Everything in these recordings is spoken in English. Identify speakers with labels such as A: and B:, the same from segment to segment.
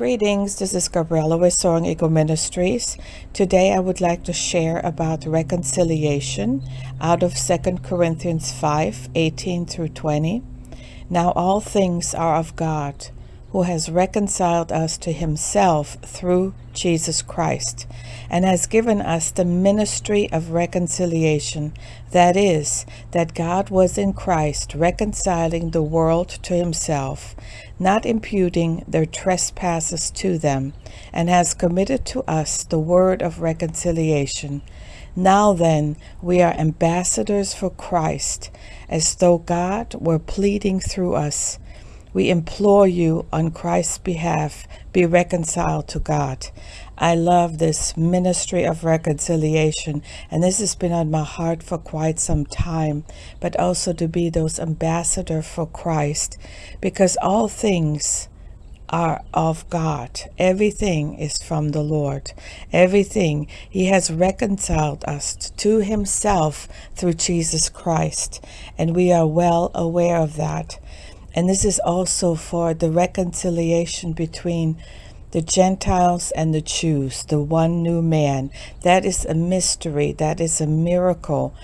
A: Greetings, this is Gabriella with Soaring Eagle Ministries. Today I would like to share about reconciliation out of 2 Corinthians 5, 18 through 20. Now all things are of God, who has reconciled us to himself through Jesus Christ, and has given us the ministry of reconciliation. That is, that God was in Christ reconciling the world to himself, not imputing their trespasses to them, and has committed to us the word of reconciliation. Now then, we are ambassadors for Christ, as though God were pleading through us. We implore you on Christ's behalf, be reconciled to God. I love this ministry of reconciliation, and this has been on my heart for quite some time, but also to be those ambassador for Christ, because all things are of God. Everything is from the Lord. Everything. He has reconciled us to himself through Jesus Christ, and we are well aware of that. And this is also for the reconciliation between the Gentiles and the Jews, the one new man. That is a mystery. That is a miracle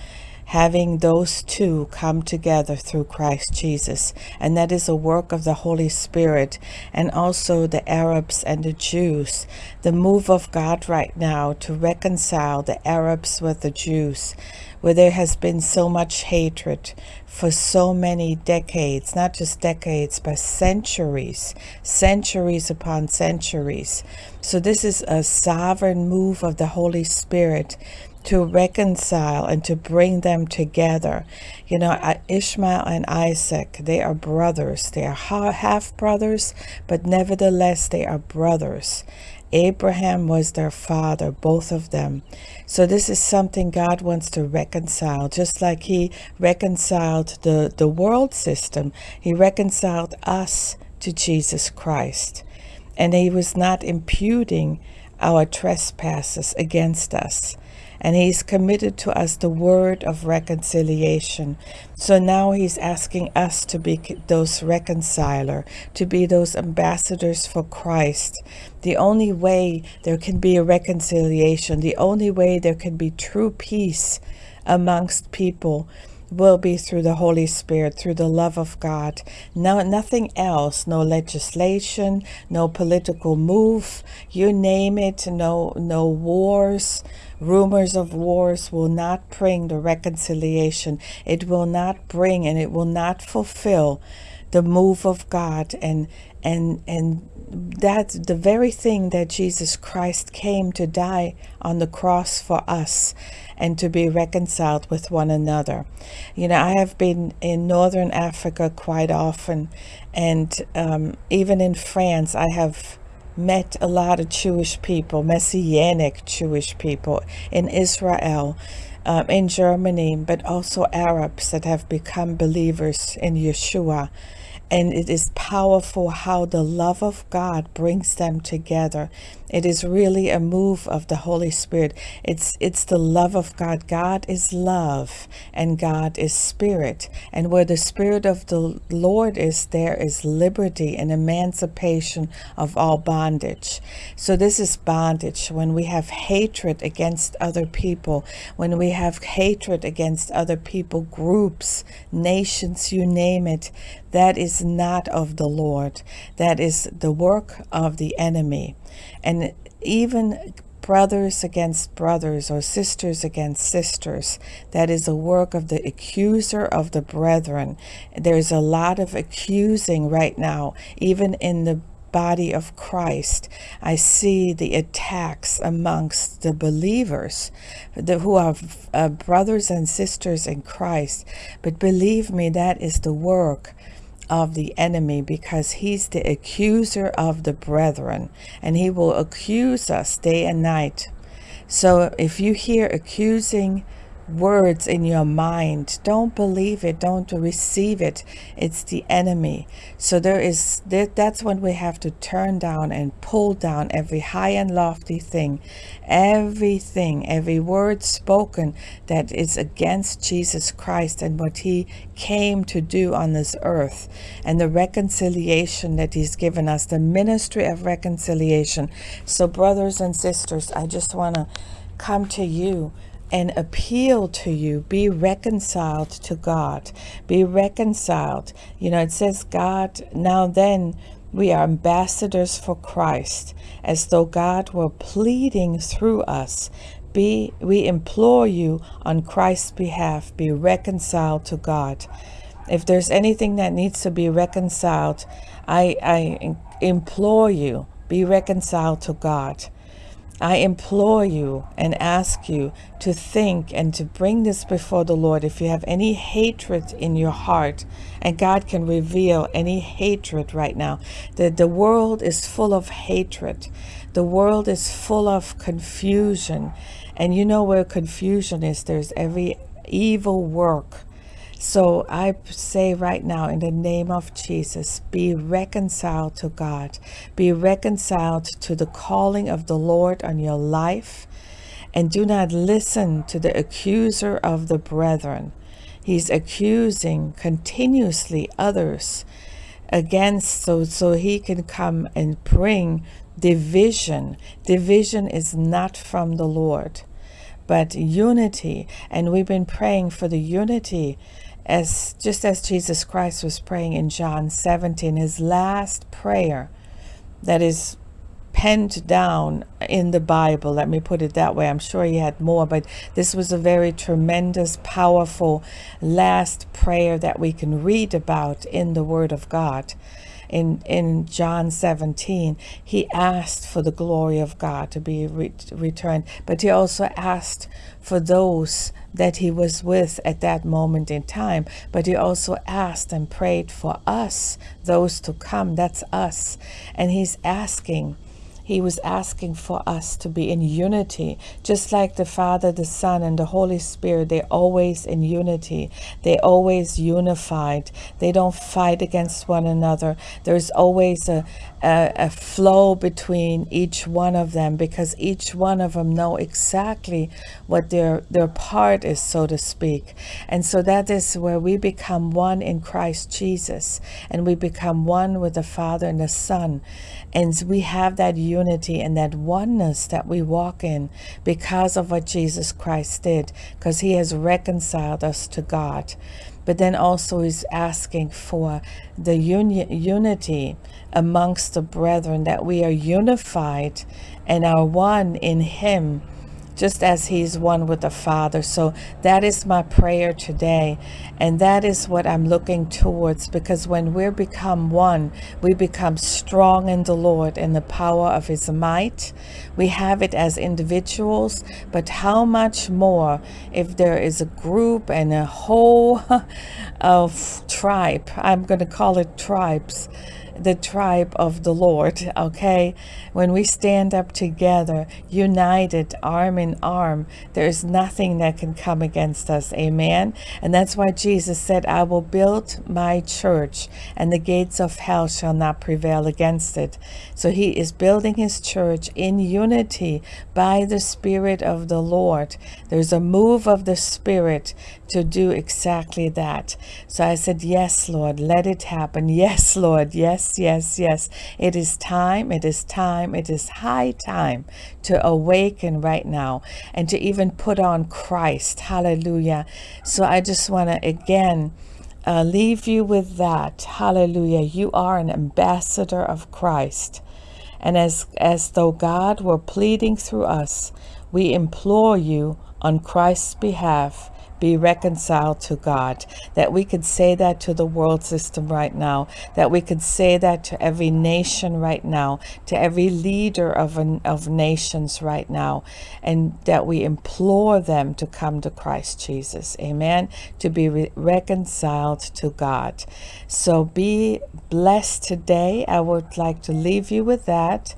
A: having those two come together through Christ Jesus. And that is a work of the Holy Spirit and also the Arabs and the Jews. The move of God right now to reconcile the Arabs with the Jews where there has been so much hatred for so many decades, not just decades, but centuries, centuries upon centuries. So this is a sovereign move of the Holy Spirit to reconcile and to bring them together. You know, Ishmael and Isaac, they are brothers. They are half brothers, but nevertheless, they are brothers. Abraham was their father, both of them. So this is something God wants to reconcile, just like he reconciled the, the world system. He reconciled us to Jesus Christ. And he was not imputing our trespasses against us and he's committed to us the word of reconciliation. So now he's asking us to be those reconciler, to be those ambassadors for Christ. The only way there can be a reconciliation, the only way there can be true peace amongst people will be through the Holy Spirit, through the love of God. No, nothing else, no legislation, no political move, you name it, no, no wars, rumors of wars will not bring the reconciliation. It will not bring and it will not fulfill the move of God and and and that's the very thing that Jesus Christ came to die on the cross for us and to be reconciled with one another. You know, I have been in Northern Africa quite often, and um, even in France, I have met a lot of Jewish people, Messianic Jewish people in Israel, um, in Germany, but also Arabs that have become believers in Yeshua and it is powerful how the love of God brings them together. It is really a move of the Holy Spirit. It's it's the love of God. God is love and God is spirit. And where the spirit of the Lord is, there is liberty and emancipation of all bondage. So this is bondage when we have hatred against other people, when we have hatred against other people, groups, nations, you name it that is not of the Lord. That is the work of the enemy. And even brothers against brothers or sisters against sisters. That is a work of the accuser of the brethren. There's a lot of accusing right now, even in the body of Christ. I see the attacks amongst the believers the, who are uh, brothers and sisters in Christ. But believe me, that is the work of the enemy because he's the accuser of the brethren and he will accuse us day and night. So if you hear accusing words in your mind. Don't believe it. Don't receive it. It's the enemy. So there is that's when we have to turn down and pull down every high and lofty thing, everything, every word spoken that is against Jesus Christ and what he came to do on this earth and the reconciliation that he's given us, the ministry of reconciliation. So brothers and sisters, I just want to come to you and appeal to you. Be reconciled to God. Be reconciled. You know, it says, God, now then, we are ambassadors for Christ, as though God were pleading through us. Be, we implore you on Christ's behalf, be reconciled to God. If there's anything that needs to be reconciled, I, I implore you, be reconciled to God. I implore you and ask you to think and to bring this before the Lord. If you have any hatred in your heart, and God can reveal any hatred right now, that the world is full of hatred. The world is full of confusion. And you know where confusion is, there's every evil work so I say right now, in the name of Jesus, be reconciled to God. Be reconciled to the calling of the Lord on your life. And do not listen to the accuser of the brethren. He's accusing continuously others against so so he can come and bring division. Division is not from the Lord but unity. And we've been praying for the unity as just as Jesus Christ was praying in John 17, his last prayer that is penned down in the Bible. Let me put it that way. I'm sure he had more, but this was a very tremendous, powerful last prayer that we can read about in the Word of God in, in John 17, he asked for the glory of God to be re returned, but he also asked for those that he was with at that moment in time. But he also asked and prayed for us, those to come. That's us. And he's asking he was asking for us to be in unity, just like the Father, the Son, and the Holy Spirit. They're always in unity. They're always unified. They don't fight against one another. There's always a, a, a flow between each one of them because each one of them know exactly what their, their part is, so to speak. And so that is where we become one in Christ Jesus and we become one with the Father and the Son. And we have that unity and that oneness that we walk in because of what Jesus Christ did, because he has reconciled us to God. But then also is asking for the uni unity amongst the brethren, that we are unified and are one in him just as he's one with the Father. So that is my prayer today. And that is what I'm looking towards because when we become one, we become strong in the Lord in the power of his might. We have it as individuals, but how much more if there is a group and a whole of tribe, I'm going to call it tribes, the tribe of the Lord, okay? When we stand up together, united, arm in arm, there is nothing that can come against us, amen? And that's why Jesus said, I will build my church, and the gates of hell shall not prevail against it. So he is building his church in unity by the Spirit of the Lord. There's a move of the Spirit to do exactly that. So I said, Yes, Lord, let it happen. Yes, Lord, yes, yes, yes, It is time. It is time. It is high time to awaken right now and to even put on Christ. Hallelujah. So I just want to again uh, leave you with that. Hallelujah. You are an ambassador of Christ. And as, as though God were pleading through us, we implore you on Christ's behalf be reconciled to God, that we could say that to the world system right now, that we could say that to every nation right now, to every leader of, an, of nations right now, and that we implore them to come to Christ Jesus, amen, to be re reconciled to God. So be blessed today. I would like to leave you with that.